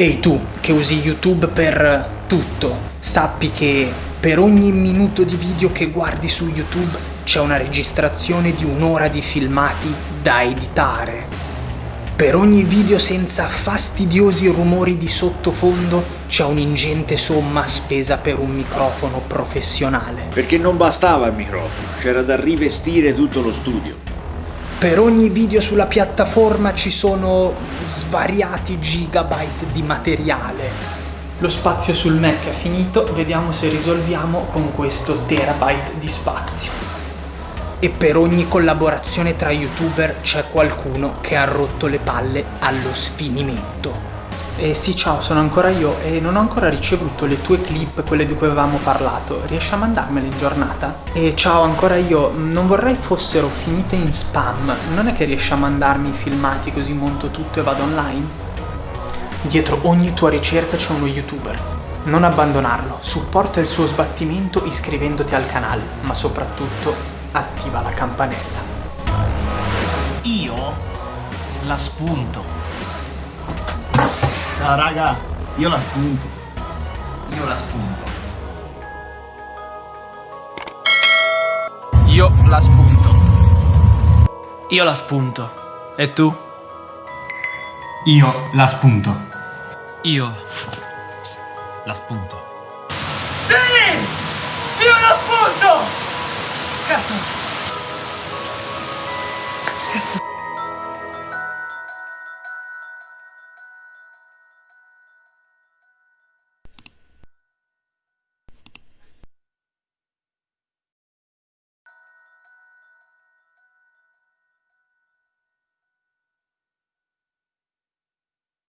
Ehi tu, che usi YouTube per tutto, sappi che per ogni minuto di video che guardi su YouTube c'è una registrazione di un'ora di filmati da editare. Per ogni video senza fastidiosi rumori di sottofondo c'è un'ingente somma spesa per un microfono professionale. Perché non bastava il microfono, c'era da rivestire tutto lo studio. Per ogni video sulla piattaforma ci sono svariati gigabyte di materiale. Lo spazio sul Mac è finito, vediamo se risolviamo con questo terabyte di spazio. E per ogni collaborazione tra youtuber c'è qualcuno che ha rotto le palle allo sfinimento. Eh sì, ciao, sono ancora io e non ho ancora ricevuto le tue clip, quelle di cui avevamo parlato. Riesci a mandarmele in giornata? E ciao, ancora io. Non vorrei fossero finite in spam. Non è che riesci a mandarmi i filmati così monto tutto e vado online? Dietro ogni tua ricerca c'è uno youtuber. Non abbandonarlo, supporta il suo sbattimento iscrivendoti al canale, ma soprattutto attiva la campanella. Io la spunto. No, raga, io la spunto. Io la spunto. Io la spunto. Io la spunto. E tu? Io la spunto. Io la spunto. Sì! Io la spunto! Cazzo! Cazzo!